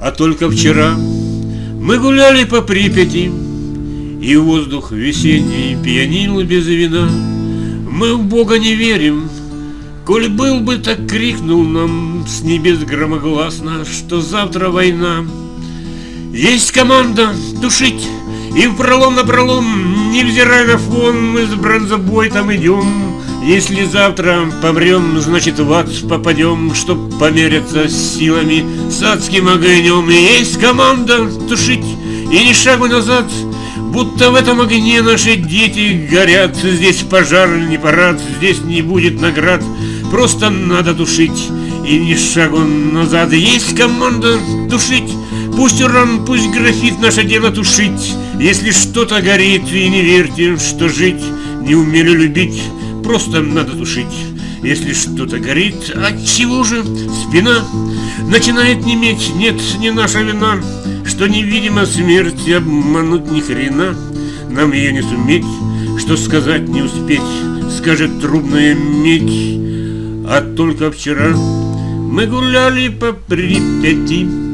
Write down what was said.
А только вчера мы гуляли по Припяти, И воздух весенний пьянил без вина. Мы в Бога не верим, Коль был бы, так крикнул нам с небес громогласно, Что завтра война. Есть команда тушить, и в пролом на пролом, невзирая на фон, мы с бронзобой идем. Если завтра помрем, значит в ад попадем, Чтоб помериться силами с адским огнем. И есть команда тушить и ни шагу назад, Будто в этом огне наши дети горят. Здесь пожар не парад, здесь не будет наград, Просто надо тушить и ни шагу назад. Есть команда тушить, пусть уран, пусть графит, наше дело тушить. Если что-то горит, и не верьте, что жить не умели любить, просто надо тушить. Если что-то горит, от чего же спина начинает неметь? Нет, не наша вина, что невидима смерть, обмануть ни хрена, нам ее не суметь, что сказать не успеть, скажет трубная медь. А только вчера мы гуляли по Припяти,